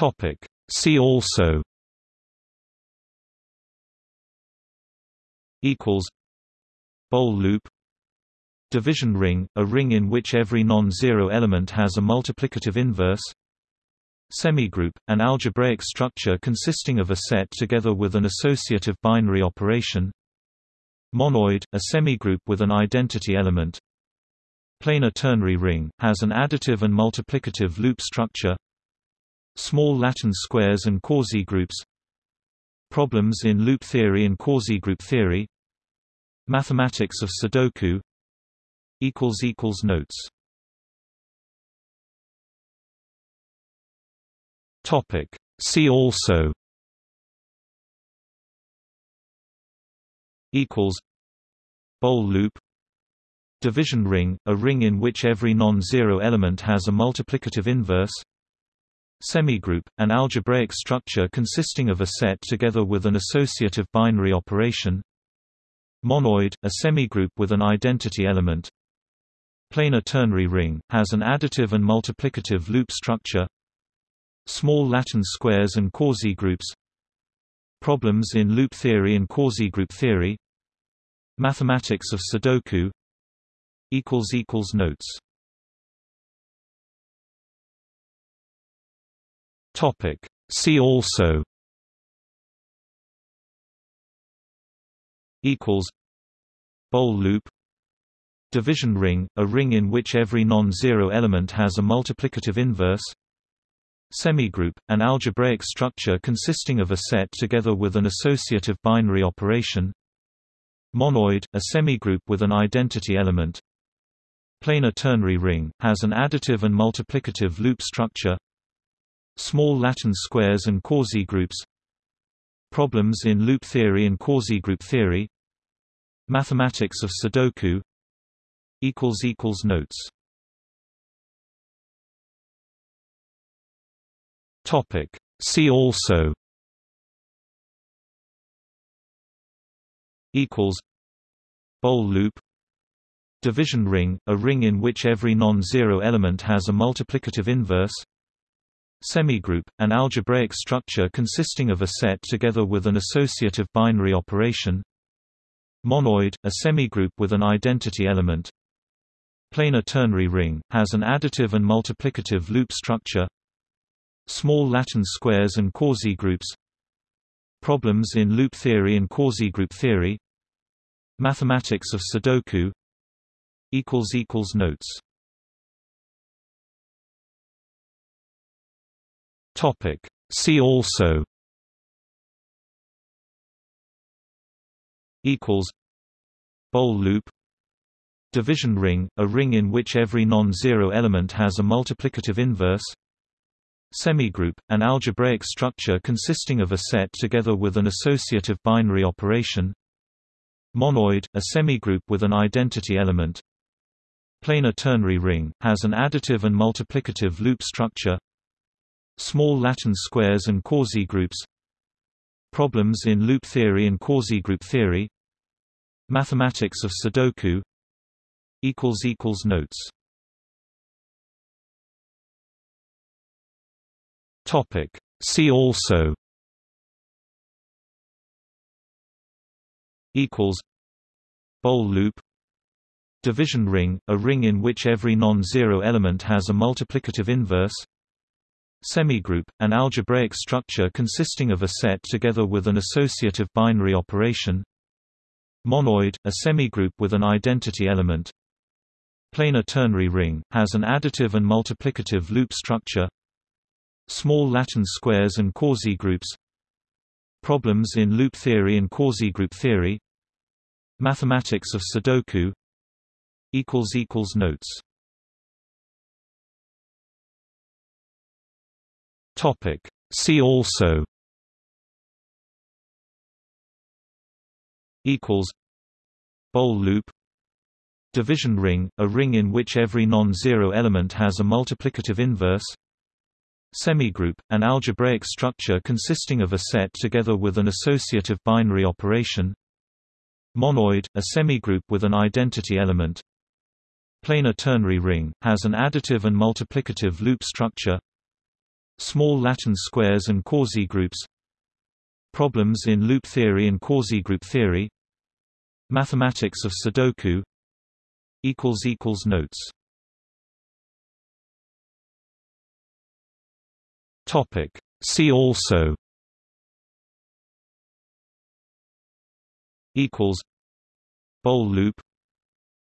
Topic. See also equals Boole loop Division ring, a ring in which every non-zero element has a multiplicative inverse Semigroup, an algebraic structure consisting of a set together with an associative binary operation Monoid, a semigroup with an identity element Planar ternary ring, has an additive and multiplicative loop structure Small Latin squares and quasi-groups Problems in loop theory and quasi-group theory Mathematics of Sudoku Notes Topic. See also equals Boole loop Division ring, a ring in which every non-zero element has a multiplicative inverse Semigroup, an algebraic structure consisting of a set together with an associative binary operation. Monoid, a semigroup with an identity element. Planar ternary ring, has an additive and multiplicative loop structure. Small Latin squares and quasi-groups. Problems in loop theory and quasi-group theory. Mathematics of Sudoku. Notes Topic. See also equals Boole loop Division ring, a ring in which every non-zero element has a multiplicative inverse Semigroup, an algebraic structure consisting of a set together with an associative binary operation Monoid, a semigroup with an identity element Planar ternary ring, has an additive and multiplicative loop structure Small Latin squares and quasi-groups Problems in loop theory and quasi-group theory Mathematics of Sudoku Notes Topic. See also Boole loop Division ring, a ring in which every non-zero element has a multiplicative inverse Semigroup, an algebraic structure consisting of a set together with an associative binary operation. Monoid, a semigroup with an identity element. Planar ternary ring, has an additive and multiplicative loop structure. Small Latin squares and quasi-groups. Problems in loop theory and quasi-group theory. Mathematics of Sudoku. Notes Topic. See also equals Boole loop Division ring, a ring in which every non-zero element has a multiplicative inverse Semigroup, an algebraic structure consisting of a set together with an associative binary operation Monoid, a semigroup with an identity element Planar ternary ring, has an additive and multiplicative loop structure Small Latin squares and quasi-groups. Problems in loop theory and quasi-group theory. Mathematics of Sudoku. Notes. Topic. See also. Equals. Boole loop. Division ring, a ring in which every non-zero element has a multiplicative inverse Semigroup, an algebraic structure consisting of a set together with an associative binary operation. Monoid, a semigroup with an identity element. Planar ternary ring, has an additive and multiplicative loop structure. Small Latin squares and quasi-groups. Problems in loop theory and quasi-group theory. Mathematics of Sudoku. Notes Topic. See also equals Boole loop Division ring, a ring in which every non-zero element has a multiplicative inverse Semigroup, an algebraic structure consisting of a set together with an associative binary operation Monoid, a semigroup with an identity element Planar ternary ring, has an additive and multiplicative loop structure Small Latin squares and quasi-groups Problems in loop theory and quasi-group theory. Mathematics of Sudoku. Notes. Topic. See also. Equals. Boole loop.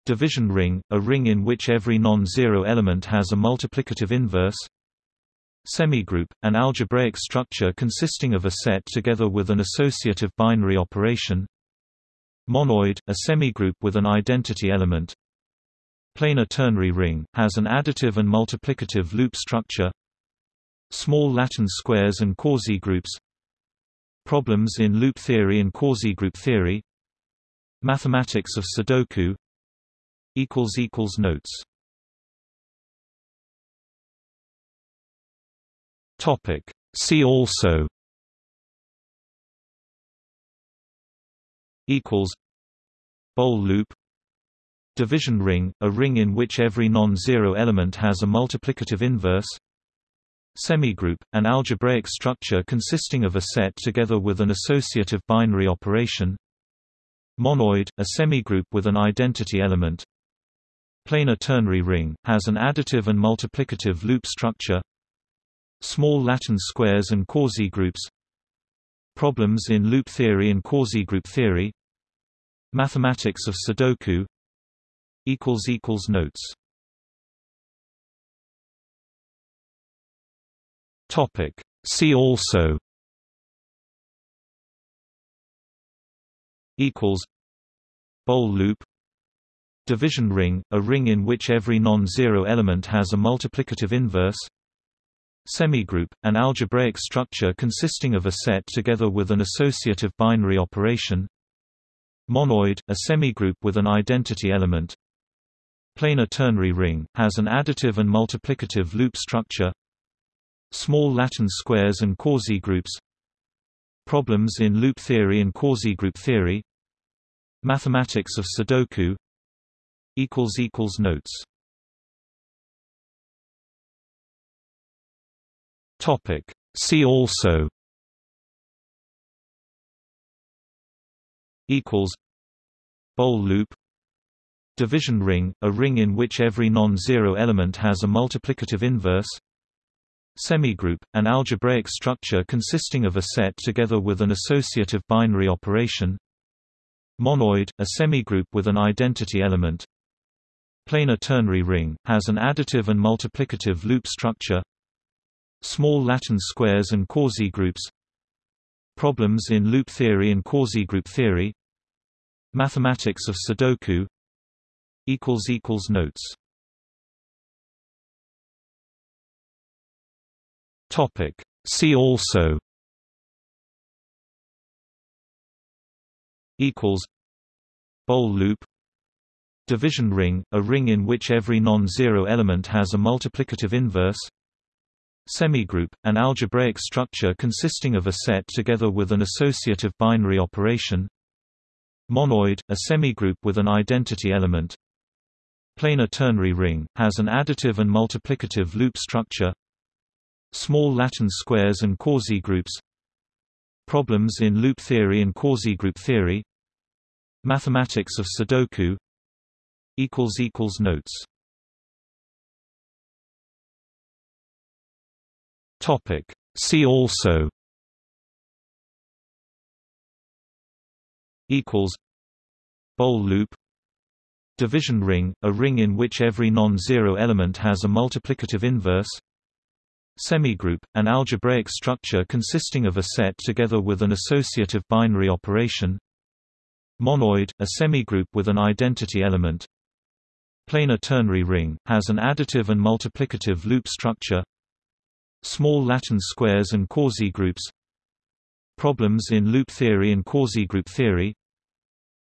Division ring, a ring in which every non-zero element has a multiplicative inverse Semigroup, an algebraic structure consisting of a set together with an associative binary operation. Monoid, a semigroup with an identity element. Planar ternary ring, has an additive and multiplicative loop structure. Small Latin squares and quasi-groups. Problems in loop theory and quasi-group theory. Mathematics of Sudoku. Notes Topic. See also equals Boole loop Division ring, a ring in which every non-zero element has a multiplicative inverse Semigroup, an algebraic structure consisting of a set together with an associative binary operation Monoid, a semigroup with an identity element Planar ternary ring, has an additive and multiplicative loop structure Small Latin squares and quasi-groups Problems in loop theory and quasi-group theory. Mathematics of Sudoku. Notes. Topic. See also. Equals. Boole loop. Division ring, a ring in which every non-zero element has a multiplicative inverse Semigroup, an algebraic structure consisting of a set together with an associative binary operation. Monoid, a semigroup with an identity element. Planar ternary ring, has an additive and multiplicative loop structure. Small Latin squares and quasi-groups. Problems in loop theory and quasi-group theory. Mathematics of Sudoku. Notes Topic. See also equals Boole loop. Division ring, a ring in which every non-zero element has a multiplicative inverse. Semigroup, an algebraic structure consisting of a set together with an associative binary operation. Monoid, a semigroup with an identity element. Planar ternary ring, has an additive and multiplicative loop structure Small Latin squares and quasi-groups Problems in loop theory and quasi-group theory. Mathematics of Sudoku. Notes. Topic. See also. Equals. Boole loop. Division ring, a ring in which every non-zero element has a multiplicative inverse Semigroup, an algebraic structure consisting of a set together with an associative binary operation. Monoid, a semigroup with an identity element. Planar ternary ring, has an additive and multiplicative loop structure. Small Latin squares and quasi-groups. Problems in loop theory and quasi-group theory. Mathematics of Sudoku. Notes Topic. See also equals Boole loop Division ring, a ring in which every non-zero element has a multiplicative inverse Semigroup, an algebraic structure consisting of a set together with an associative binary operation Monoid, a semigroup with an identity element Planar ternary ring, has an additive and multiplicative loop structure Small Latin squares and quasi-groups Problems in loop theory and quasi-group theory.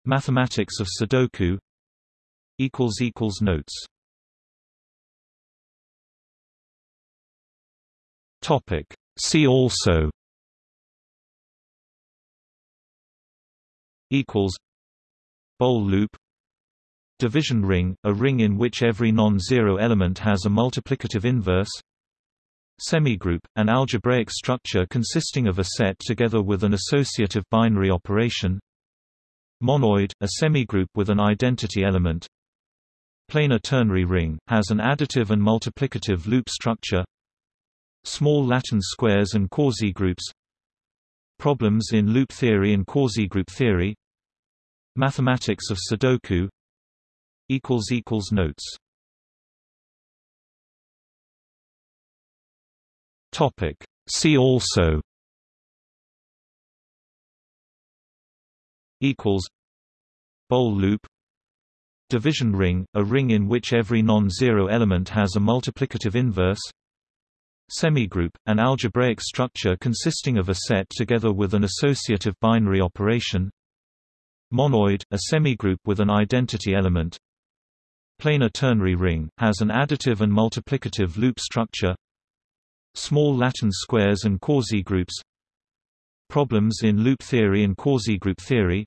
Mathematics of Sudoku. Notes. Topic. See also. Equals. Boole loop. Division ring, a ring in which every non-zero element has a multiplicative inverse Semigroup, an algebraic structure consisting of a set together with an associative binary operation. Monoid, a semigroup with an identity element. Planar ternary ring, has an additive and multiplicative loop structure. Small Latin squares and quasi-groups. Problems in loop theory and quasi-group theory. Mathematics of Sudoku. Notes Topic. See also equals Boole loop. Division ring, a ring in which every non-zero element has a multiplicative inverse. Semigroup, an algebraic structure consisting of a set together with an associative binary operation. Monoid, a semigroup with an identity element. Planar ternary ring, has an additive and multiplicative loop structure Small Latin squares and quasi-groups Problems in loop theory and quasi-group theory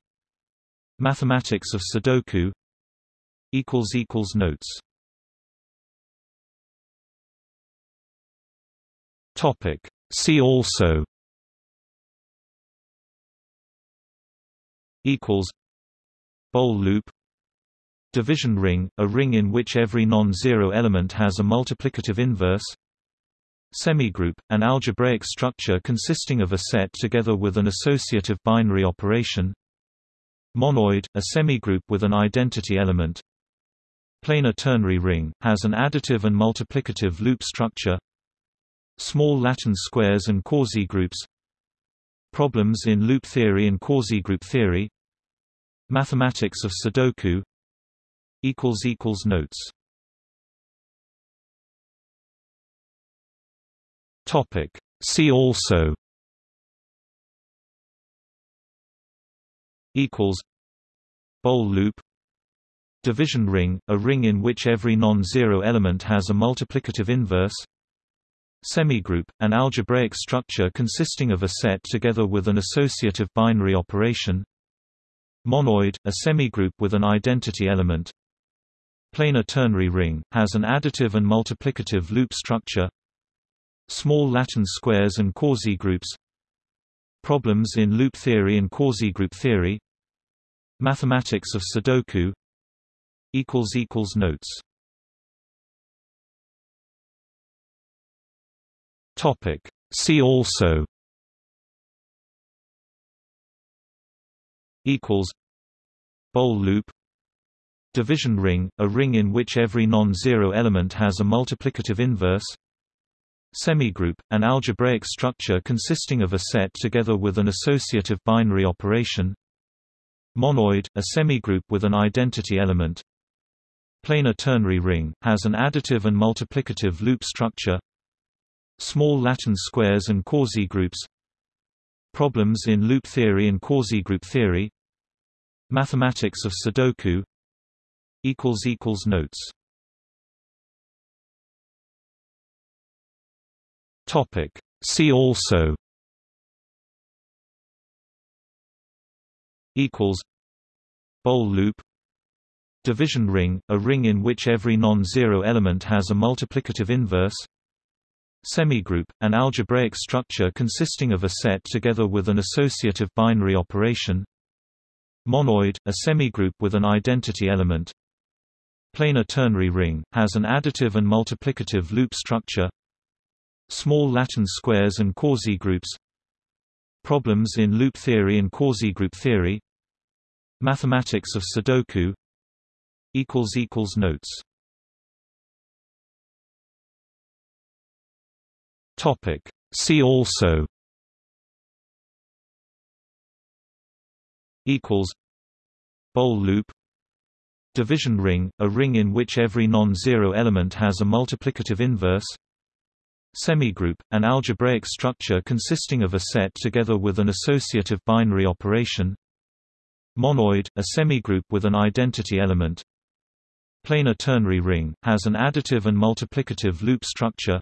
Mathematics of Sudoku Notes Topic. See also equals Boole loop Division ring, a ring in which every non-zero element has a multiplicative inverse Semigroup, an algebraic structure consisting of a set together with an associative binary operation. Monoid, a semigroup with an identity element. Planar ternary ring, has an additive and multiplicative loop structure. Small Latin squares and quasi-groups. Problems in loop theory and quasi-group theory. Mathematics of Sudoku. Notes Topic. See also. Equals. Boole loop. Division ring, a ring in which every non-zero element has a multiplicative inverse. Semigroup, an algebraic structure consisting of a set together with an associative binary operation. Monoid, a semigroup with an identity element. Planar ternary ring, has an additive and multiplicative loop structure Small Latin squares and quasi-groups Problems in loop theory and quasi-group theory Mathematics of Sudoku Notes Topic. See also equals Boole loop Division ring, a ring in which every non-zero element has a multiplicative inverse Semigroup, an algebraic structure consisting of a set together with an associative binary operation. Monoid, a semigroup with an identity element. Planar ternary ring, has an additive and multiplicative loop structure. Small Latin squares and quasi-groups. Problems in loop theory and quasi-group theory. Mathematics of Sudoku. Notes Topic. See also. Equals. Boole loop. Division ring, a ring in which every non-zero element has a multiplicative inverse. Semigroup, an algebraic structure consisting of a set together with an associative binary operation. Monoid, a semigroup with an identity element. Planar ternary ring, has an additive and multiplicative loop structure Small Latin squares and quasi-groups Problems in loop theory and quasi-group theory Mathematics of Sudoku Notes Topic. See also equals Boole loop Division ring, a ring in which every non-zero element has a multiplicative inverse Semigroup, an algebraic structure consisting of a set together with an associative binary operation. Monoid, a semigroup with an identity element. Planar ternary ring, has an additive and multiplicative loop structure.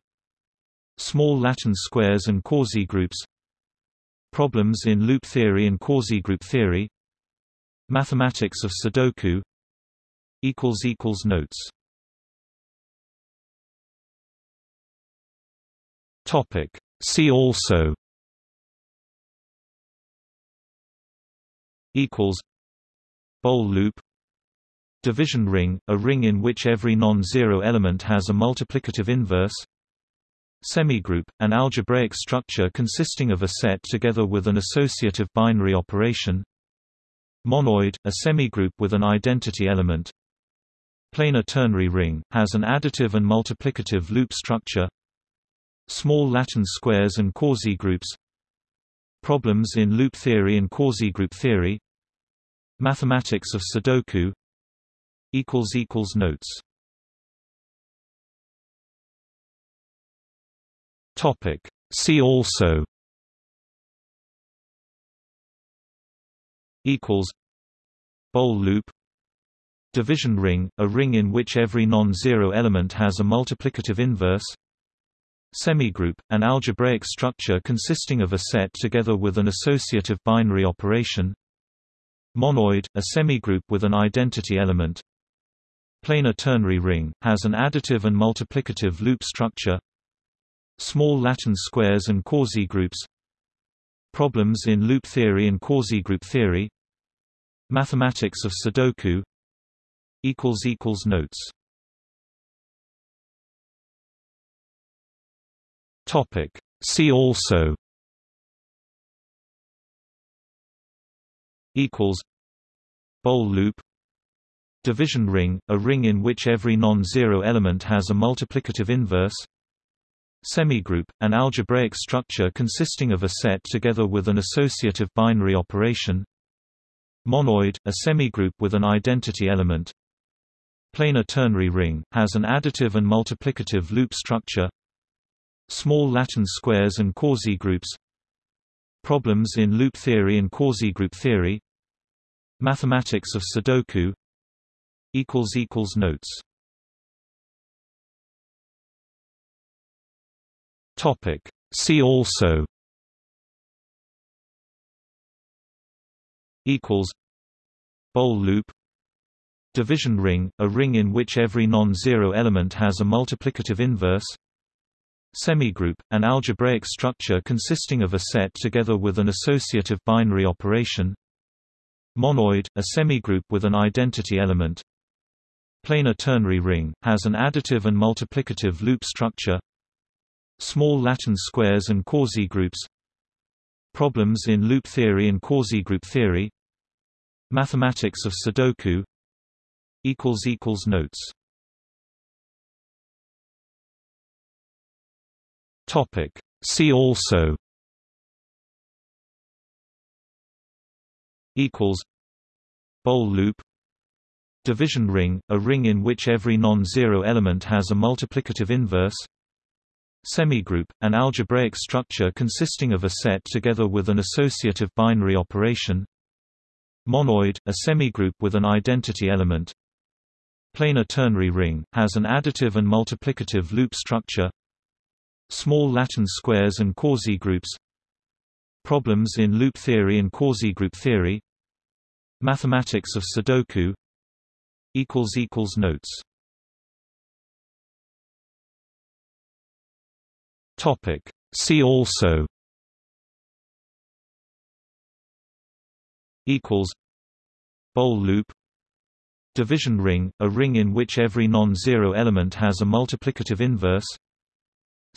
Small Latin squares and quasi-groups. Problems in loop theory and quasi-group theory. Mathematics of Sudoku. Notes Topic. See also. Equals. Boole loop. Division ring, a ring in which every non-zero element has a multiplicative inverse. Semigroup, an algebraic structure consisting of a set together with an associative binary operation. Monoid, a semigroup with an identity element. Planar ternary ring, has an additive and multiplicative loop structure Small Latin squares and quasi-groups Problems in loop theory and quasi-group theory Mathematics of Sudoku Notes Topic. See also equals Boole loop Division ring, a ring in which every non-zero element has a multiplicative inverse Semigroup, an algebraic structure consisting of a set together with an associative binary operation. Monoid, a semigroup with an identity element. Planar ternary ring, has an additive and multiplicative loop structure. Small Latin squares and quasi-groups. Problems in loop theory and quasi-group theory. Mathematics of Sudoku. Notes Topic. See also. Equals. Boole loop. Division ring, a ring in which every non-zero element has a multiplicative inverse. Semigroup, an algebraic structure consisting of a set together with an associative binary operation. Monoid, a semigroup with an identity element. Planar ternary ring, has an additive and multiplicative loop structure Small Latin squares and quasi-groups Problems in loop theory and quasi-group theory Mathematics of Sudoku Notes Topic. See also equals Boole loop Division ring, a ring in which every non-zero element has a multiplicative inverse Semigroup, an algebraic structure consisting of a set together with an associative binary operation. Monoid, a semigroup with an identity element. Planar ternary ring, has an additive and multiplicative loop structure. Small Latin squares and quasi-groups. Problems in loop theory and quasi-group theory. Mathematics of Sudoku. Notes Topic. See also equals Boole loop Division ring, a ring in which every non-zero element has a multiplicative inverse Semigroup, an algebraic structure consisting of a set together with an associative binary operation Monoid, a semigroup with an identity element Planar ternary ring, has an additive and multiplicative loop structure Small Latin squares and quasi-groups Problems in loop theory and quasi-group theory Mathematics of Sudoku Notes Topic. See also equals Boole loop Division ring, a ring in which every non-zero element has a multiplicative inverse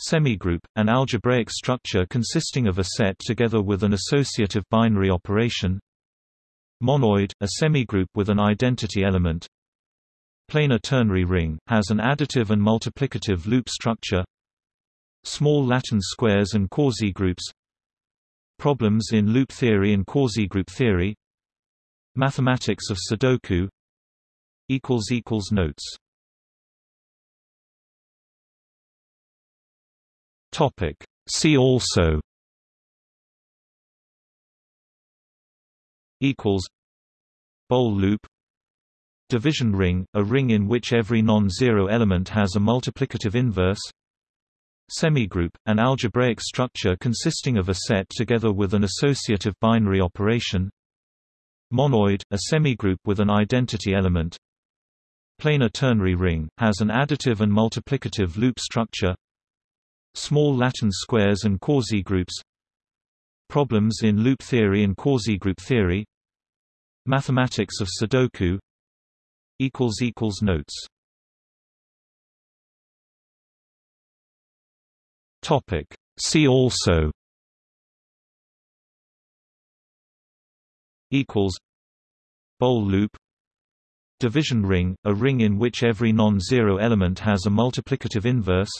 Semigroup, an algebraic structure consisting of a set together with an associative binary operation. Monoid, a semigroup with an identity element. Planar ternary ring, has an additive and multiplicative loop structure. Small Latin squares and quasi-groups. Problems in loop theory and quasi-group theory. Mathematics of Sudoku. Notes Topic. See also equals Boole loop Division ring, a ring in which every non-zero element has a multiplicative inverse Semigroup, an algebraic structure consisting of a set together with an associative binary operation Monoid, a semigroup with an identity element Planar ternary ring, has an additive and multiplicative loop structure Small Latin squares and quasi-groups Problems in loop theory and quasi-group theory Mathematics of Sudoku Notes. Topic. See also Bol loop Division ring, a ring in which every non-zero element has a multiplicative inverse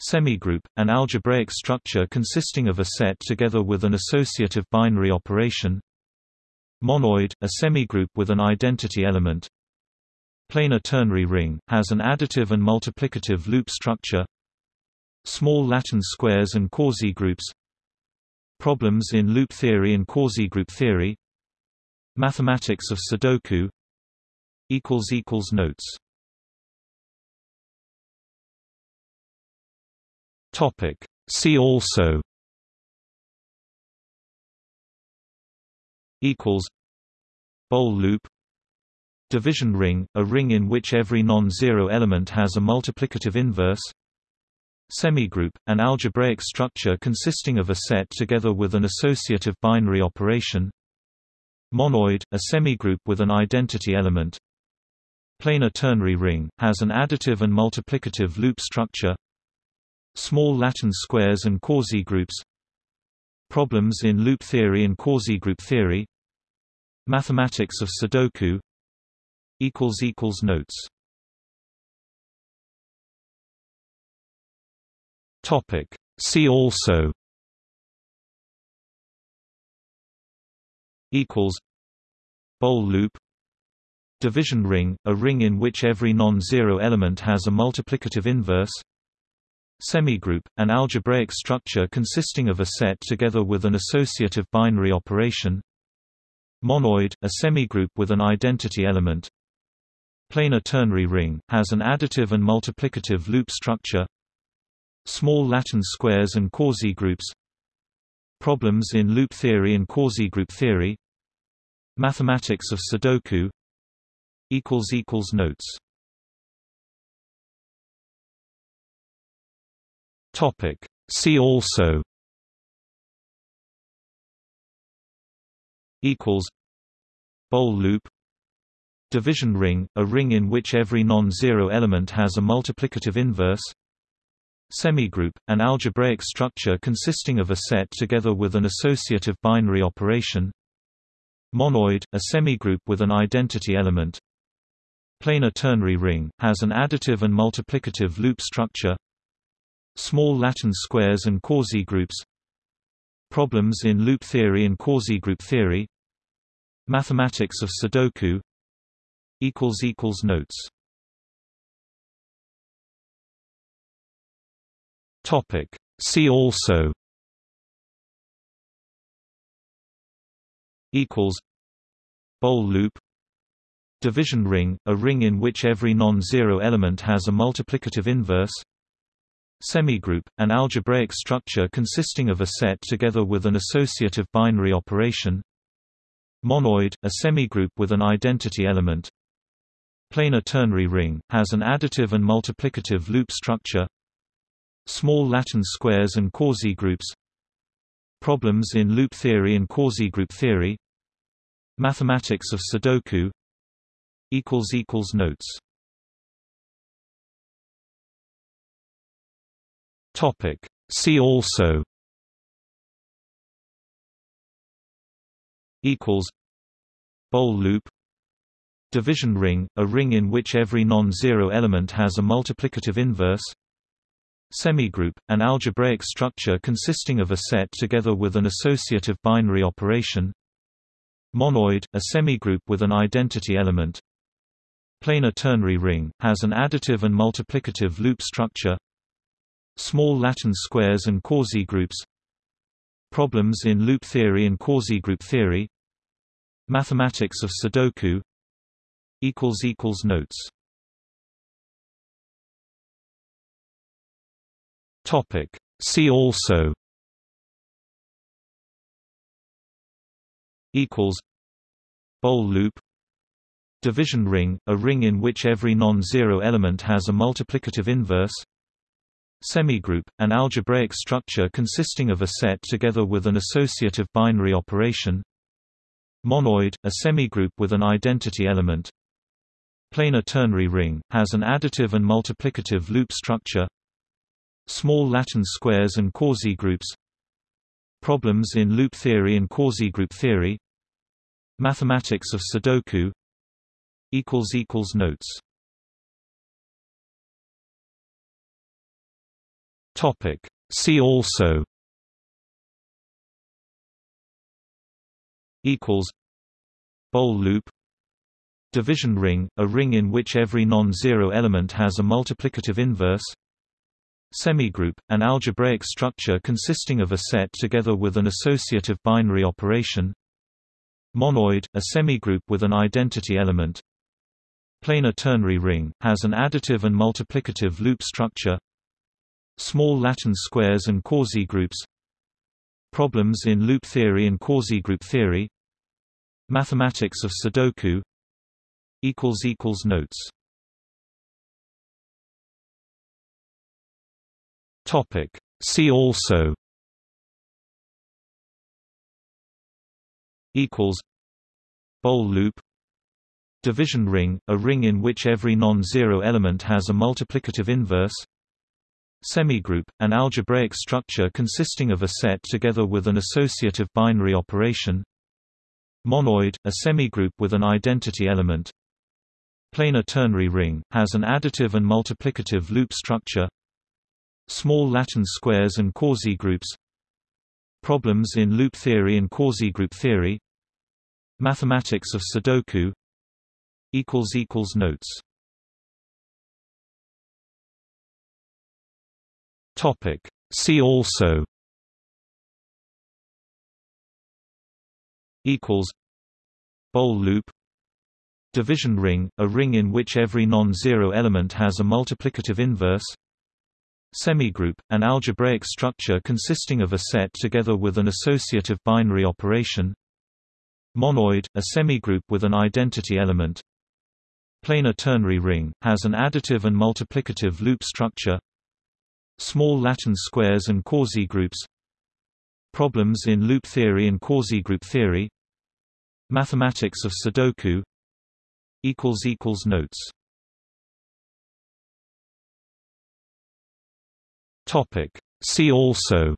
Semigroup, an algebraic structure consisting of a set together with an associative binary operation. Monoid, a semigroup with an identity element. Planar ternary ring, has an additive and multiplicative loop structure. Small Latin squares and quasi-groups Problems in loop theory and quasi-group theory. Mathematics of Sudoku. Notes Topic. See also equals Bol loop Division ring, a ring in which every non-zero element has a multiplicative inverse Semigroup, an algebraic structure consisting of a set together with an associative binary operation Monoid, a semigroup with an identity element Planar ternary ring, has an additive and multiplicative loop structure Small Latin squares and quasi-groups Problems in loop theory and quasi-group theory. Mathematics of Sudoku. Notes. Topic. See also. Bol loop. Division ring, a ring in which every non-zero element has a multiplicative inverse Semigroup, an algebraic structure consisting of a set together with an associative binary operation. Monoid, a semigroup with an identity element. Planar ternary ring, has an additive and multiplicative loop structure. Small Latin squares and quasi-groups Problems in loop theory and quasi-group theory. Mathematics of Sudoku. Notes Topic. See also equals Bol loop Division ring, a ring in which every non-zero element has a multiplicative inverse Semigroup, an algebraic structure consisting of a set together with an associative binary operation Monoid, a semigroup with an identity element Planar ternary ring, has an additive and multiplicative loop structure Small Latin squares and quasi-groups Problems in loop theory and quasi-group theory. Mathematics of Sudoku. Notes. Topic. See also. Bol loop. Division ring, a ring in which every non-zero element has a multiplicative inverse Semigroup, an algebraic structure consisting of a set together with an associative binary operation. Monoid, a semigroup with an identity element. Planar ternary ring, has an additive and multiplicative loop structure. Small Latin squares and quasi-groups. Problems in loop theory and quasi-group theory. Mathematics of Sudoku. Notes Topic. See also equals Bol loop Division ring, a ring in which every non-zero element has a multiplicative inverse Semigroup, an algebraic structure consisting of a set together with an associative binary operation Monoid, a semigroup with an identity element Planar ternary ring, has an additive and multiplicative loop structure Small Latin squares and quasi-groups Problems in loop theory and quasi-group theory. Mathematics of Sudoku. Notes. Topic. See also. Bowl loop. Division ring, a ring in which every non-zero element has a multiplicative inverse Semigroup, an algebraic structure consisting of a set together with an associative binary operation. Monoid, a semigroup with an identity element. Planar ternary ring, has an additive and multiplicative loop structure. Small Latin squares and quasi-groups. Problems in loop theory and quasi-group theory. Mathematics of Sudoku. Notes Topic. See also equals Boole loop Division ring, a ring in which every non-zero element has a multiplicative inverse Semigroup, an algebraic structure consisting of a set together with an associative binary operation Monoid, a semigroup with an identity element Planar ternary ring, has an additive and multiplicative loop structure Small Latin squares and quasi-groups. Problems in loop theory and quasi-group theory. Mathematics of Sudoku. Notes. Topic. See also. Equals. Boole loop. Division ring, a ring in which every non-zero element has a multiplicative inverse Semigroup, an algebraic structure consisting of a set together with an associative binary operation. Monoid, a semigroup with an identity element. Planar ternary ring, has an additive and multiplicative loop structure. Small Latin squares and quasi-groups. Problems in loop theory and quasi-group theory. Mathematics of Sudoku. Notes Topic. See also equals Boole loop Division ring, a ring in which every non-zero element has a multiplicative inverse Semigroup, an algebraic structure consisting of a set together with an associative binary operation Monoid, a semigroup with an identity element Planar ternary ring, has an additive and multiplicative loop structure Small Latin squares and quasi-groups. Problems in loop theory and quasi-group theory. Mathematics of Sudoku. Notes. Topic. See also.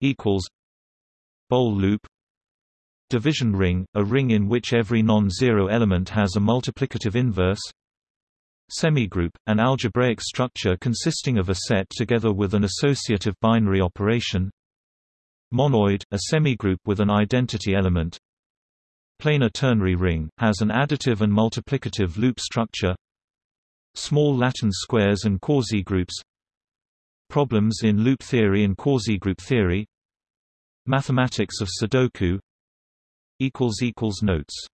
Equals. Boole loop. Division ring, a ring in which every non-zero element has a multiplicative inverse Semigroup, an algebraic structure consisting of a set together with an associative binary operation Monoid, a semigroup with an identity element Planar ternary ring, has an additive and multiplicative loop structure Small Latin squares and quasi-groups Problems in loop theory and quasi-group theory Mathematics of Sudoku Notes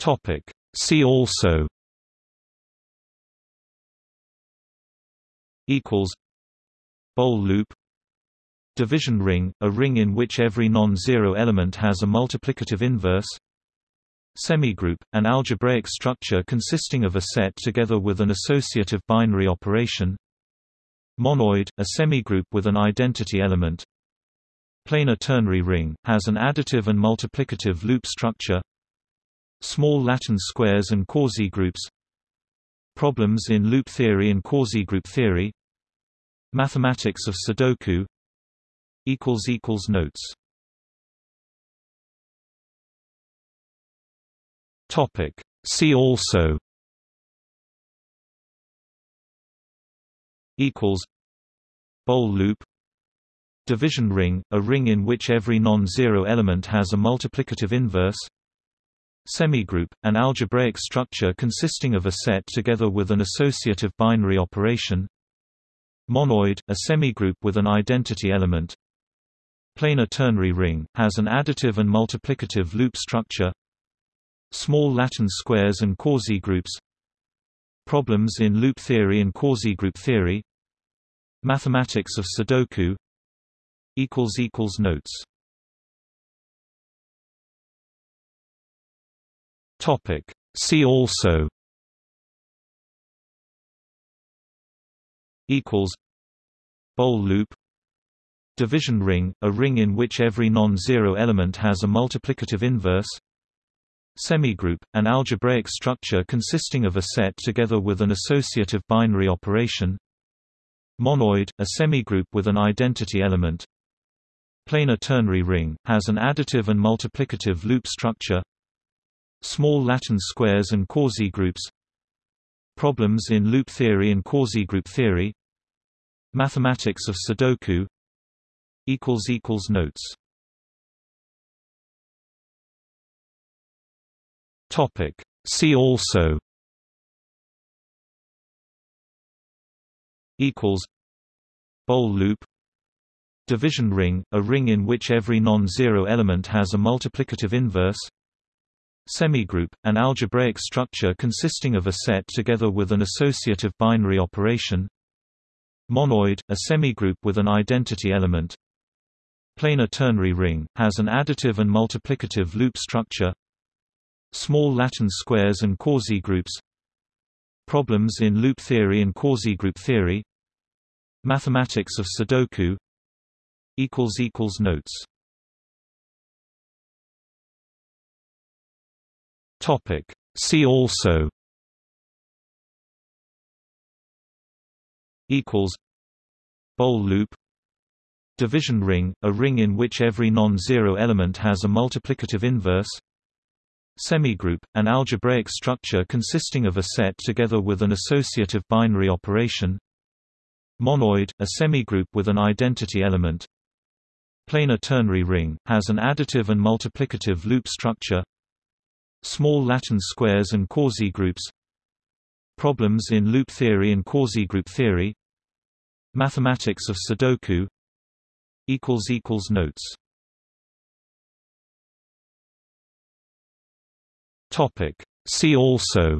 Topic. See also. Equals. Boole loop. Division ring, a ring in which every non-zero element has a multiplicative inverse. Semigroup, an algebraic structure consisting of a set together with an associative binary operation. Monoid, a semigroup with an identity element. Planar ternary ring, has an additive and multiplicative loop structure Small Latin squares and quasi-groups Problems in loop theory and quasi-group theory Mathematics of Sudoku Notes Topic. See also equals Boole loop Division ring, a ring in which every non-zero element has a multiplicative inverse Semigroup, an algebraic structure consisting of a set together with an associative binary operation. Monoid, a semigroup with an identity element. Planar ternary ring, has an additive and multiplicative loop structure. Small Latin squares and quasi-groups. Problems in loop theory and quasi-group theory. Mathematics of Sudoku. Notes Topic. See also. Equals. Bol loop. Division ring, a ring in which every non-zero element has a multiplicative inverse. Semigroup, an algebraic structure consisting of a set together with an associative binary operation. Monoid, a semigroup with an identity element. Planar ternary ring, has an additive and multiplicative loop structure Small Latin squares and quasi-groups Problems in loop theory and quasi-group theory Mathematics of Sudoku Notes Topic. See also equals Bol loop Division ring, a ring in which every non-zero element has a multiplicative inverse Semigroup, an algebraic structure consisting of a set together with an associative binary operation. Monoid, a semigroup with an identity element. Planar ternary ring, has an additive and multiplicative loop structure. Small Latin squares and quasi-groups. Problems in loop theory and quasi-group theory. Mathematics of Sudoku. Notes Topic. See also. Equals. Bol loop. Division ring, a ring in which every non-zero element has a multiplicative inverse. Semigroup, an algebraic structure consisting of a set together with an associative binary operation. Monoid, a semigroup with an identity element. Planar ternary ring, has an additive and multiplicative loop structure Small Latin squares and quasi-groups Problems in loop theory and quasi-group theory Mathematics of Sudoku Notes Topic. See also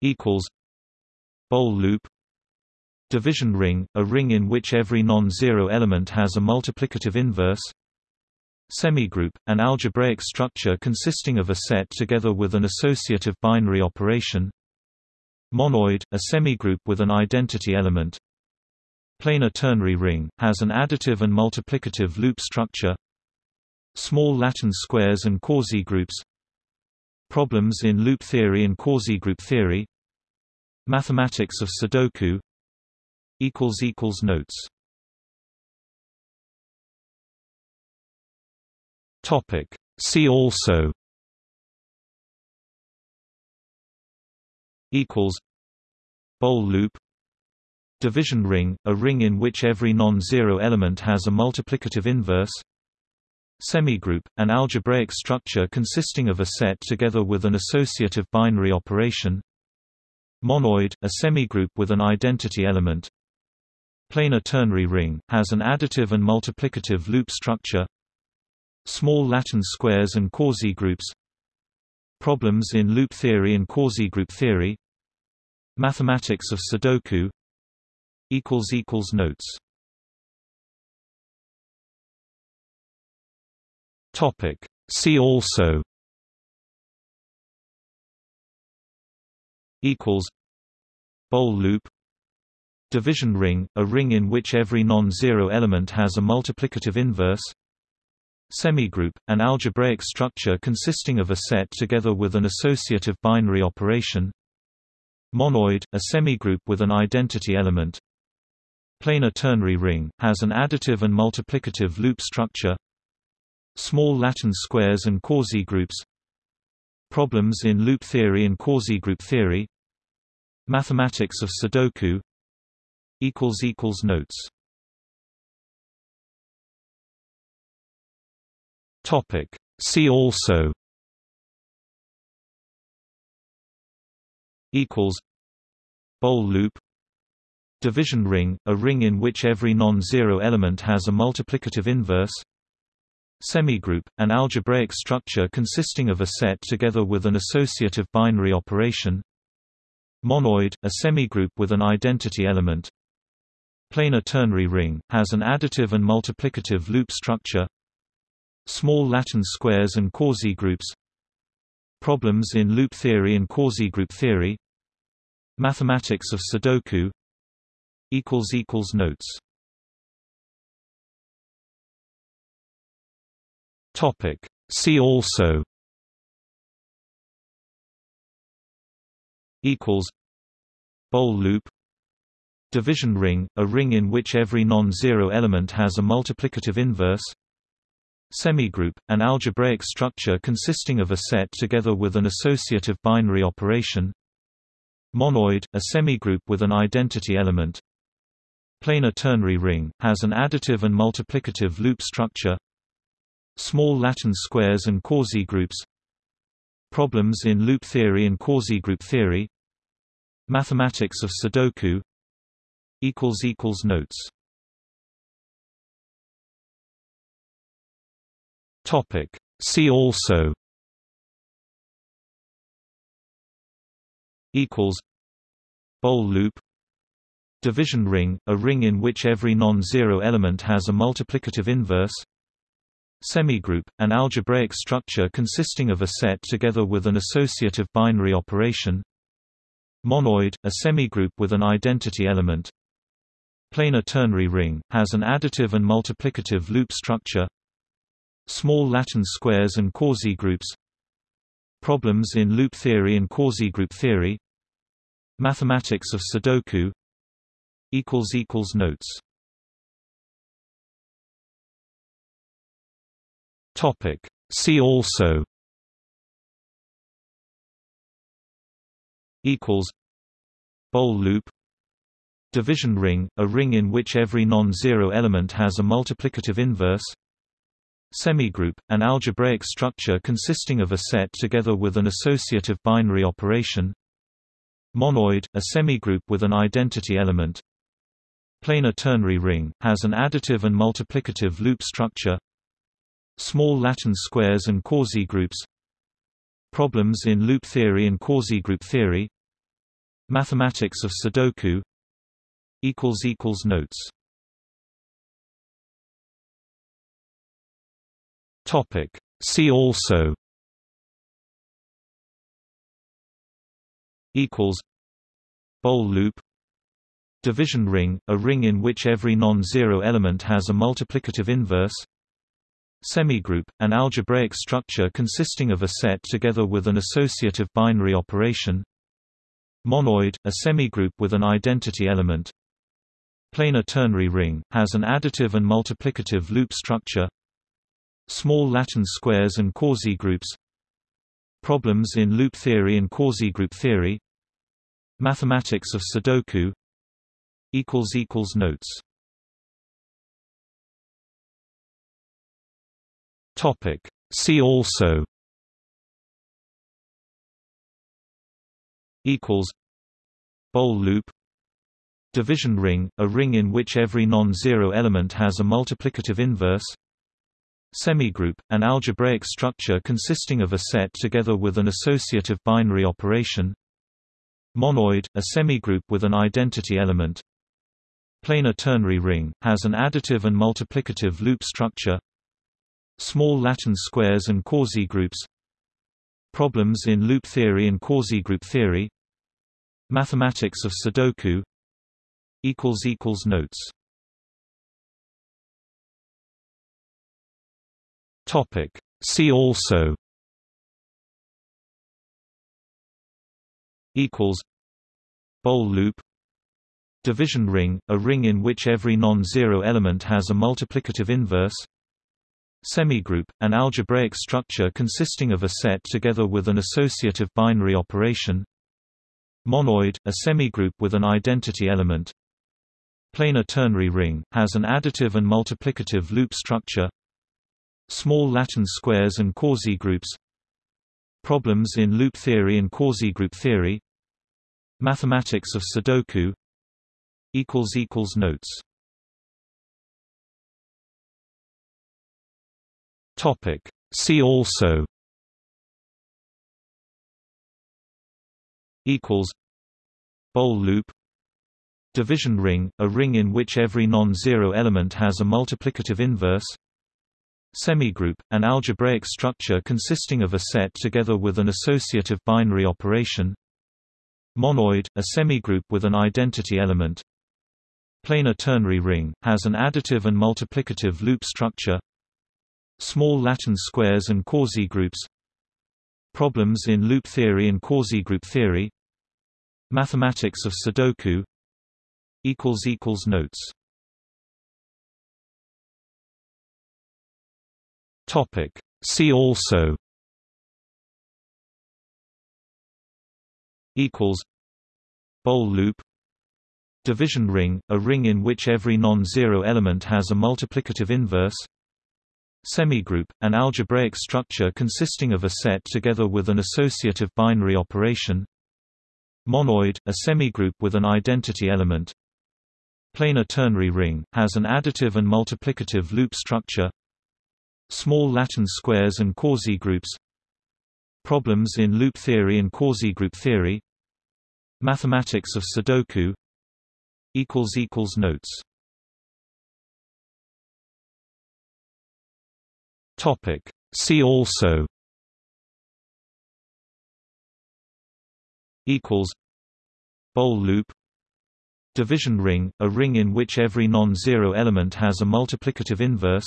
equals Bol loop Division ring, a ring in which every non-zero element has a multiplicative inverse Semigroup, an algebraic structure consisting of a set together with an associative binary operation. Monoid, a semigroup with an identity element. Planar ternary ring, has an additive and multiplicative loop structure. Small Latin squares and quasi-groups. Problems in loop theory and quasi-group theory. Mathematics of Sudoku. Notes Topic. See also. Equals. Bol loop. Division ring, a ring in which every non-zero element has a multiplicative inverse. Semigroup, an algebraic structure consisting of a set together with an associative binary operation. Monoid, a semigroup with an identity element. Planar ternary ring, has an additive and multiplicative loop structure Small Latin squares and quasi-groups Problems in loop theory and quasi-group theory Mathematics of Sudoku Notes Topic. See also equals Bol loop Division ring, a ring in which every non-zero element has a multiplicative inverse Semigroup, an algebraic structure consisting of a set together with an associative binary operation. Monoid, a semigroup with an identity element. Planar ternary ring, has an additive and multiplicative loop structure. Small Latin squares and quasi-groups. Problems in loop theory and quasi-group theory. Mathematics of Sudoku. Notes Topic. See also. Equals. Bol loop. Division ring, a ring in which every non-zero element has a multiplicative inverse. Semigroup, an algebraic structure consisting of a set together with an associative binary operation. Monoid, a semigroup with an identity element. Planar ternary ring, has an additive and multiplicative loop structure Small Latin squares and quasi-groups Problems in loop theory and quasi-group theory Mathematics of Sudoku Notes Topic. See also Equals Bol loop Division ring, a ring in which every non-zero element has a multiplicative inverse Semigroup, an algebraic structure consisting of a set together with an associative binary operation. Monoid, a semigroup with an identity element. Planar ternary ring, has an additive and multiplicative loop structure. Small Latin squares and quasi-groups Problems in loop theory and quasi-group theory. Mathematics of Sudoku. Notes Topic. See also Equals Bol loop. Division ring, a ring in which every non-zero element has a multiplicative inverse. Semigroup, an algebraic structure consisting of a set together with an associative binary operation. Monoid, a semigroup with an identity element. Planar ternary ring, has an additive and multiplicative loop structure Small Latin squares and quasi-groups Problems in loop theory and quasi-group theory Mathematics of Sudoku Notes Topic. See also Equals Bol loop Division ring, a ring in which every non-zero element has a multiplicative inverse Semigroup, an algebraic structure consisting of a set together with an associative binary operation. Monoid, a semigroup with an identity element. Planar ternary ring, has an additive and multiplicative loop structure. Small Latin squares and quasi-groups Problems in loop theory and quasi-group theory. Mathematics of Sudoku. Notes Topic. See also Equals Bol loop Division ring, a ring in which every non-zero element has a multiplicative inverse Semigroup, an algebraic structure consisting of a set together with an associative binary operation Monoid, a semigroup with an identity element Planar ternary ring, has an additive and multiplicative loop structure Small Latin squares and quasi-groups Problems in loop theory and quasi-group theory Mathematics of Sudoku Notes Topic. See also Bol loop Division ring, a ring in which every non-zero element has a multiplicative inverse Semigroup, an algebraic structure consisting of a set together with an associative binary operation. Monoid, a semigroup with an identity element. Planar ternary ring, has an additive and multiplicative loop structure. Small Latin squares and quasi-groups. Problems in loop theory and quasi-group theory. Mathematics of Sudoku. Notes Topic. See also Equals Bol loop Division ring, a ring in which every non-zero element has a multiplicative inverse Semigroup, an algebraic structure consisting of a set together with an associative binary operation Monoid, a semigroup with an identity element Planar ternary ring, has an additive and multiplicative loop structure Small Latin squares and quasi-groups Problems in loop theory and quasi-group theory Mathematics of Sudoku Notes Topic. See also Equals Bol loop Division ring, a ring in which every non-zero element has a multiplicative inverse Semigroup, an algebraic structure consisting of a set together with an associative binary operation. Monoid, a semigroup with an identity element. Planar ternary ring, has an additive and multiplicative loop structure. Small Latin squares and quasi-groups. Problems in loop theory and quasi-group theory. Mathematics of Sudoku. Notes Topic. See also equals Bol loop Division ring, a ring in which every non-zero element has a multiplicative inverse Semigroup, an algebraic structure consisting of a set together with an associative binary operation Monoid, a semigroup with an identity element Planar ternary ring, has an additive and multiplicative loop structure Small Latin squares and quasi-groups. Problems in loop theory and quasi-group theory. Mathematics of Sudoku. Notes. Topic. See also. Bol loop. Division ring, a ring in which every non-zero element has a multiplicative inverse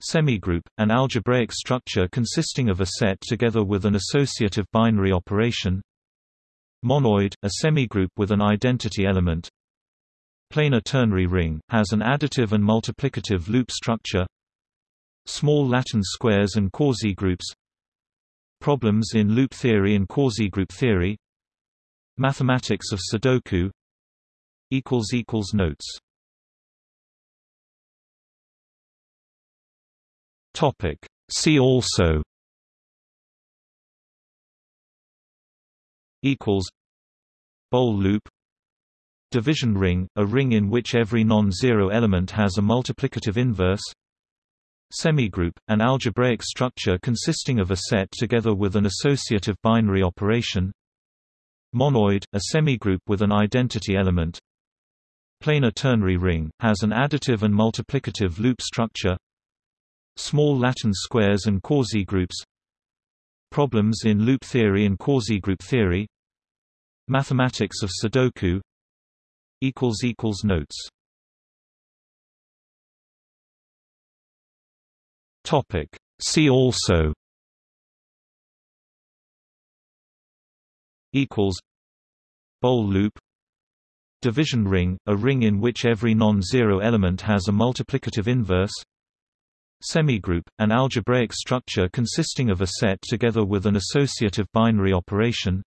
Semigroup, an algebraic structure consisting of a set together with an associative binary operation. Monoid, a semigroup with an identity element. Planar ternary ring, has an additive and multiplicative loop structure. Small Latin squares and quasi-groups. Problems in loop theory and quasi-group theory. Mathematics of Sudoku. Notes Topic. See also equals Bol loop Division ring, a ring in which every non-zero element has a multiplicative inverse Semigroup, an algebraic structure consisting of a set together with an associative binary operation Monoid, a semigroup with an identity element Planar ternary ring, has an additive and multiplicative loop structure Small Latin squares and quasi-groups. Problems in loop theory and quasi-group theory. Mathematics of Sudoku. Notes. Topic. See also. Equals. Bol loop. Division ring, a ring in which every non-zero element has a multiplicative inverse Semigroup, an algebraic structure consisting of a set together with an associative binary operation.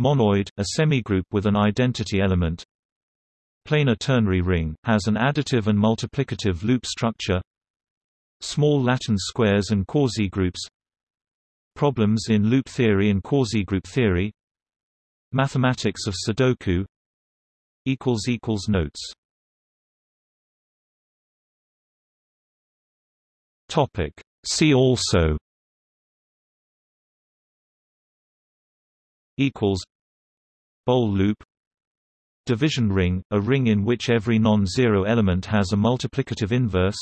Monoid, a semigroup with an identity element. Planar ternary ring, has an additive and multiplicative loop structure. Small Latin squares and quasi-groups. Problems in loop theory and quasi-group theory. Mathematics of Sudoku. Notes Topic. See also equals Bol loop Division ring, a ring in which every non-zero element has a multiplicative inverse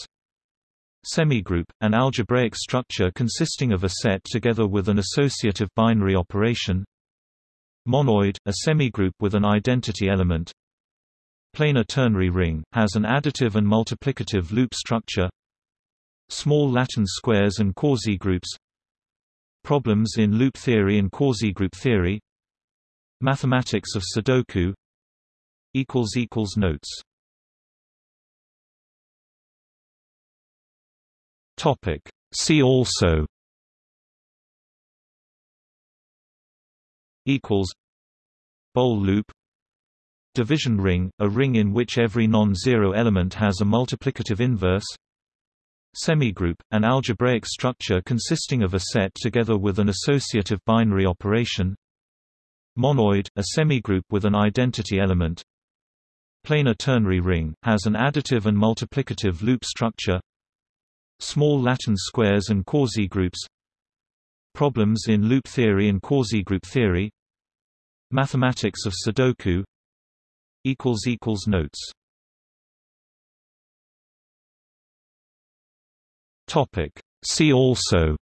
Semigroup, an algebraic structure consisting of a set together with an associative binary operation Monoid, a semigroup with an identity element Planar ternary ring, has an additive and multiplicative loop structure Small Latin squares and quasi-groups. Problems in loop theory and quasi-group theory. Mathematics of Sudoku. Notes. Topic. See also. Equals. Bol loop. Division ring, a ring in which every non-zero element has a multiplicative inverse Semigroup, an algebraic structure consisting of a set together with an associative binary operation. Monoid, a semigroup with an identity element. Planar ternary ring, has an additive and multiplicative loop structure. Small Latin squares and quasi-groups. Problems in loop theory and quasi-group theory. Mathematics of Sudoku. Notes Topic. See also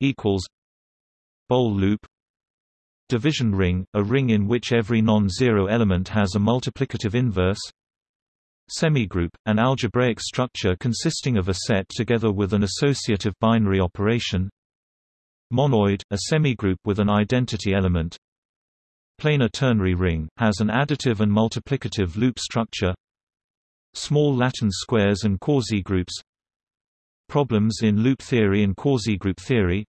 equals Bol loop Division ring, a ring in which every non-zero element has a multiplicative inverse Semigroup, an algebraic structure consisting of a set together with an associative binary operation Monoid, a semigroup with an identity element Planar ternary ring, has an additive and multiplicative loop structure Small Latin squares and quasi-groups. Problems in loop theory and quasi-group theory.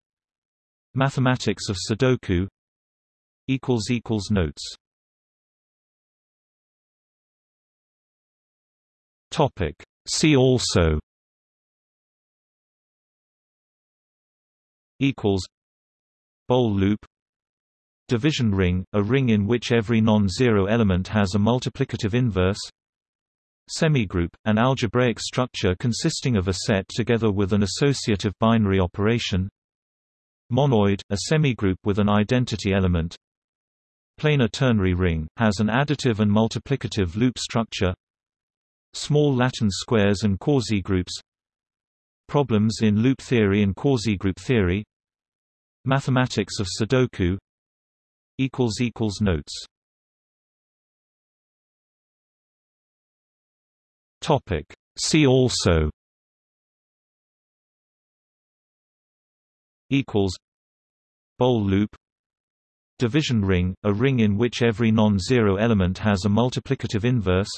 Mathematics of Sudoku. Notes. Topic. See also. Equals. Bol loop. Division ring, a ring in which every non-zero element has a multiplicative inverse Semigroup, an algebraic structure consisting of a set together with an associative binary operation. Monoid, a semigroup with an identity element. Planar ternary ring, has an additive and multiplicative loop structure. Small Latin squares and quasi-groups. Problems in loop theory and quasi-group theory. Mathematics of Sudoku. Notes Topic. See also equals Bol loop Division ring, a ring in which every non-zero element has a multiplicative inverse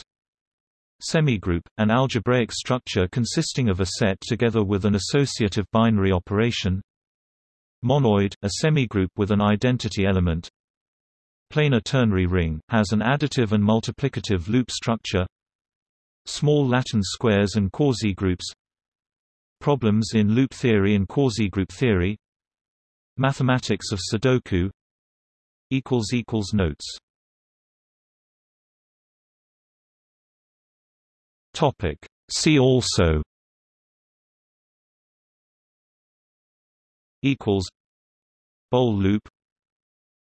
Semigroup, an algebraic structure consisting of a set together with an associative binary operation Monoid, a semigroup with an identity element Planar ternary ring, has an additive and multiplicative loop structure Small Latin squares and quasi-groups. Problems in loop theory and quasi-group theory. Mathematics of Sudoku. Notes. Topic. See also. Equals. Bol loop.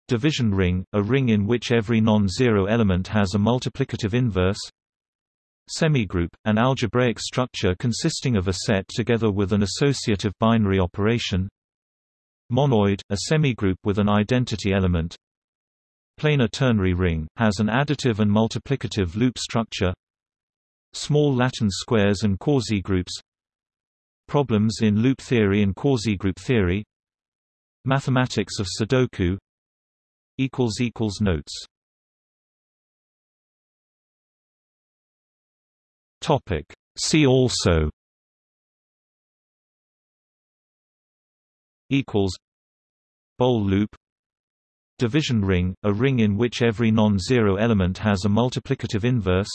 Division ring, a ring in which every non-zero element has a multiplicative inverse Semigroup, an algebraic structure consisting of a set together with an associative binary operation. Monoid, a semigroup with an identity element. Planar ternary ring, has an additive and multiplicative loop structure. Small Latin squares and quasi-groups. Problems in loop theory and quasi-group theory. Mathematics of Sudoku. Notes Topic. See also equals Bol loop Division ring, a ring in which every non-zero element has a multiplicative inverse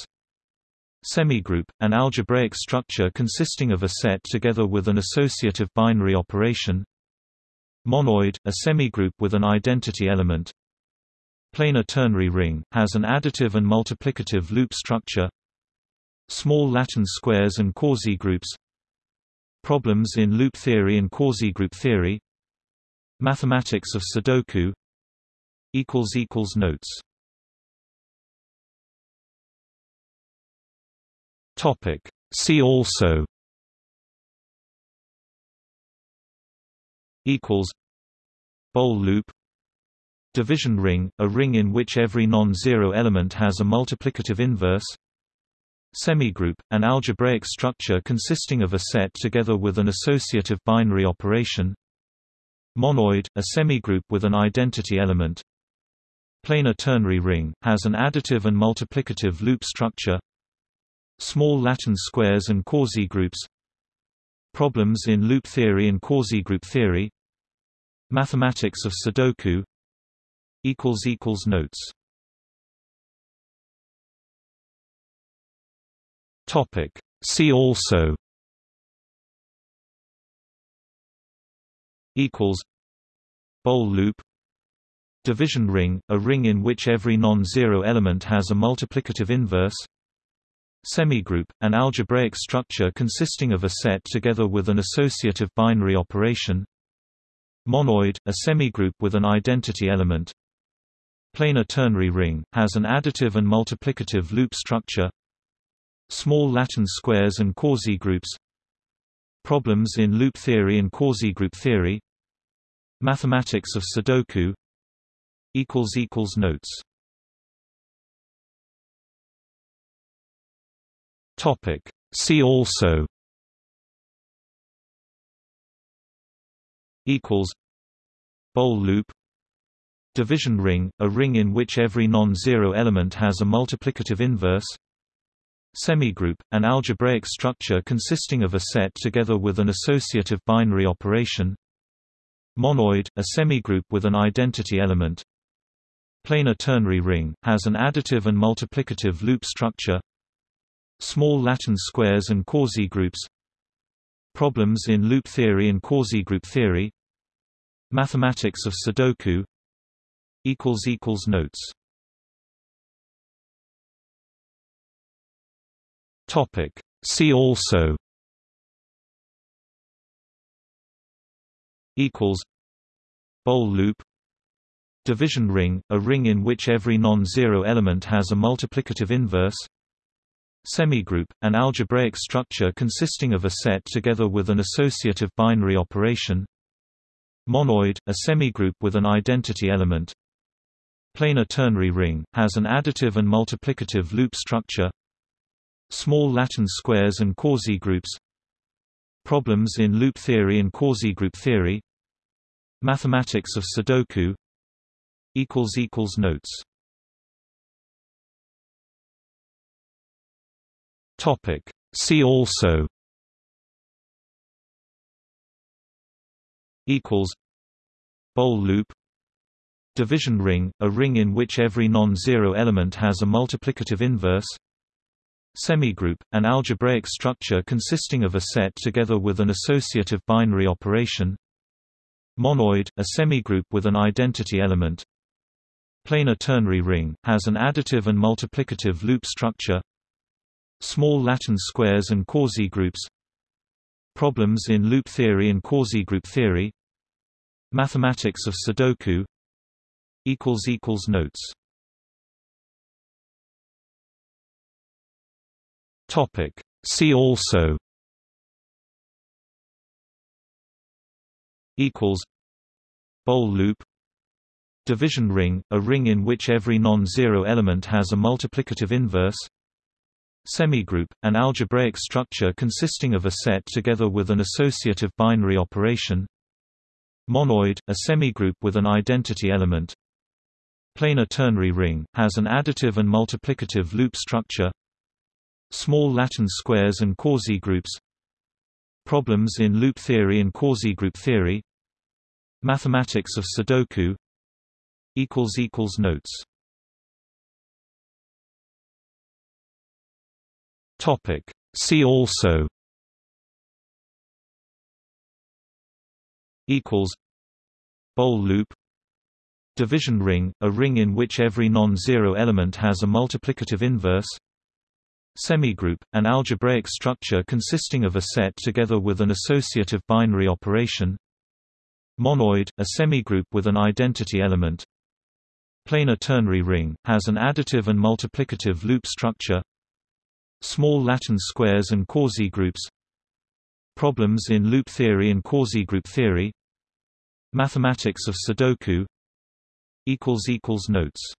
Semigroup, an algebraic structure consisting of a set together with an associative binary operation Monoid, a semigroup with an identity element Planar ternary ring, has an additive and multiplicative loop structure Small Latin squares and quasi-groups Problems in loop theory and quasi-group theory Mathematics of Sudoku Notes Topic. See also equals Bol loop Division ring, a ring in which every non-zero element has a multiplicative inverse Semigroup, an algebraic structure consisting of a set together with an associative binary operation. Monoid, a semigroup with an identity element. Planar ternary ring, has an additive and multiplicative loop structure. Small Latin squares and quasi-groups. Problems in loop theory and quasi-group theory. Mathematics of Sudoku. Notes Topic. See also. Equals. Bol loop. Division ring, a ring in which every non-zero element has a multiplicative inverse. Semigroup, an algebraic structure consisting of a set together with an associative binary operation. Monoid, a semigroup with an identity element. Planar ternary ring, has an additive and multiplicative loop structure Small Latin squares and quasi-groups Problems in loop theory and quasi-group theory Mathematics of Sudoku Notes Topic. See also equals Bol loop Division ring, a ring in which every non-zero element has a multiplicative inverse Semigroup, an algebraic structure consisting of a set together with an associative binary operation. Monoid, a semigroup with an identity element. Planar ternary ring, has an additive and multiplicative loop structure. Small Latin squares and quasi-groups. Problems in loop theory and quasi-group theory. Mathematics of Sudoku. Notes See also. Equals. Bol loop. Division ring, a ring in which every non-zero element has a multiplicative inverse. Semigroup, an algebraic structure consisting of a set together with an associative binary operation. Monoid, a semigroup with an identity element. Planar ternary ring, has an additive and multiplicative loop structure Small Latin squares and quasi-groups Problems in loop theory and quasi-group theory Mathematics of Sudoku Notes Topic. See also equals Bol loop Division ring, a ring in which every non-zero element has a multiplicative inverse Semigroup, an algebraic structure consisting of a set together with an associative binary operation. Monoid, a semigroup with an identity element. Planar ternary ring, has an additive and multiplicative loop structure. Small Latin squares and quasi-groups Problems in loop theory and quasi-group theory. Mathematics of Sudoku. Notes Topic. See also. Equals. Bol loop. Division ring, a ring in which every non-zero element has a multiplicative inverse. Semigroup, an algebraic structure consisting of a set together with an associative binary operation. Monoid, a semigroup with an identity element. Planar ternary ring, has an additive and multiplicative loop structure Small Latin squares and quasi-groups Problems in loop theory and quasi-group theory Mathematics of Sudoku Notes Topic. See also equals Bol loop Division ring, a ring in which every non-zero element has a multiplicative inverse Semigroup, an algebraic structure consisting of a set together with an associative binary operation. Monoid, a semigroup with an identity element. Planar ternary ring, has an additive and multiplicative loop structure. Small Latin squares and quasi-groups. Problems in loop theory and quasi-group theory. Mathematics of Sudoku. Notes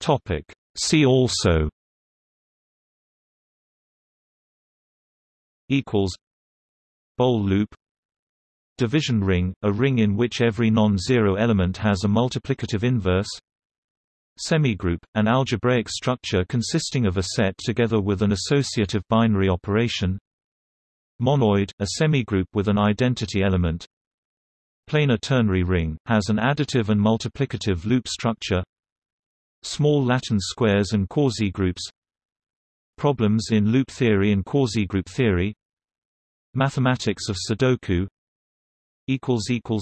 Topic. See also. Equals. Bol loop. Division ring, a ring in which every non-zero element has a multiplicative inverse. Semigroup, an algebraic structure consisting of a set together with an associative binary operation. Monoid, a semigroup with an identity element. Planar ternary ring, has an additive and multiplicative loop structure Small Latin squares and quasi-groups Problems in loop theory and quasi-group theory Mathematics of Sudoku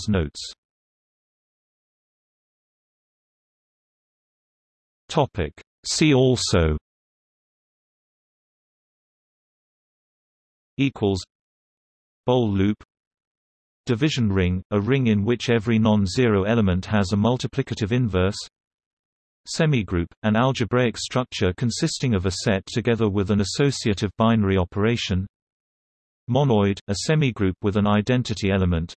Notes. Topic. See also Bol loop Division ring, a ring in which every non-zero element has a multiplicative inverse Semigroup, an algebraic structure consisting of a set together with an associative binary operation. Monoid, a semigroup with an identity element.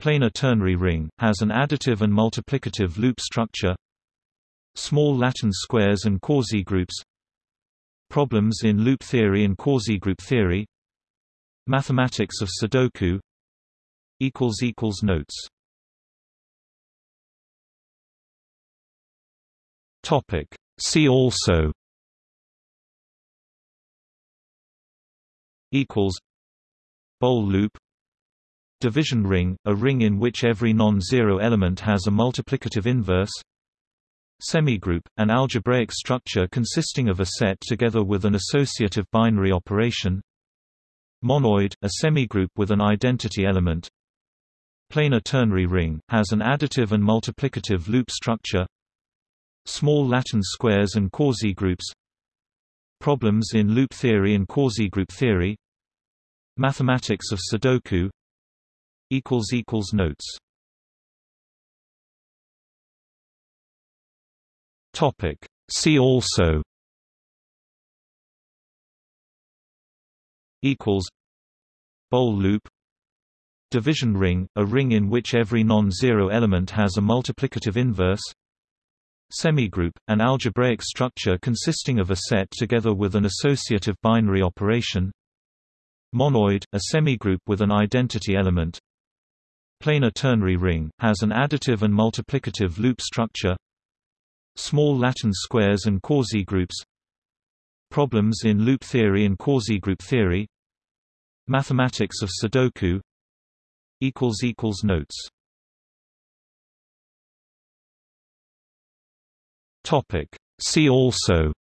Planar ternary ring, has an additive and multiplicative loop structure. Small Latin squares and quasi-groups. Problems in loop theory and quasi-group theory. Mathematics of Sudoku. Notes Topic. See also equals Bol loop Division ring, a ring in which every non-zero element has a multiplicative inverse Semigroup, an algebraic structure consisting of a set together with an associative binary operation Monoid, a semigroup with an identity element Planar ternary ring, has an additive and multiplicative loop structure Small Latin squares and quasi-groups Problems in loop theory and quasi-group theory Mathematics of Sudoku Notes Topic. See also Bol loop Division ring, a ring in which every non-zero element has a multiplicative inverse Semigroup, an algebraic structure consisting of a set together with an associative binary operation. Monoid, a semigroup with an identity element. Planar ternary ring, has an additive and multiplicative loop structure. Small Latin squares and quasi-groups. Problems in loop theory and quasi-group theory. Mathematics of Sudoku. Notes Topic. See also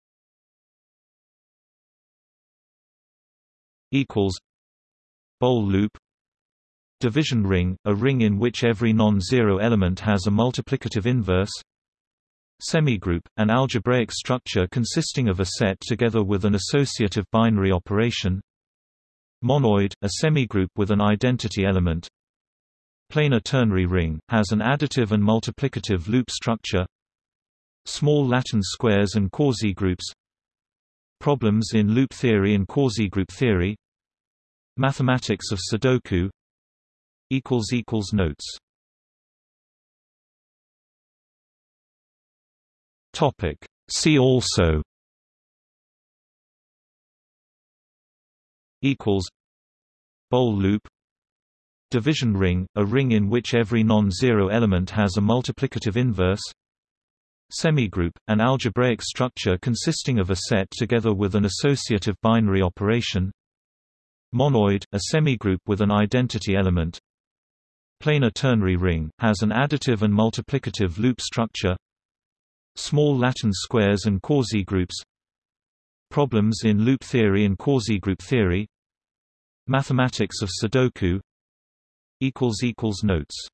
equals Bol loop Division ring, a ring in which every non-zero element has a multiplicative inverse Semigroup, an algebraic structure consisting of a set together with an associative binary operation Monoid, a semigroup with an identity element Planar ternary ring, has an additive and multiplicative loop structure Small Latin squares and quasi-groups Problems in loop theory and quasi-group theory Mathematics of Sudoku Notes Topic. See also equals Bol loop Division ring, a ring in which every non-zero element has a multiplicative inverse Semigroup, an algebraic structure consisting of a set together with an associative binary operation. Monoid, a semigroup with an identity element. Planar ternary ring, has an additive and multiplicative loop structure. Small Latin squares and quasi-groups. Problems in loop theory and quasi-group theory. Mathematics of Sudoku. Notes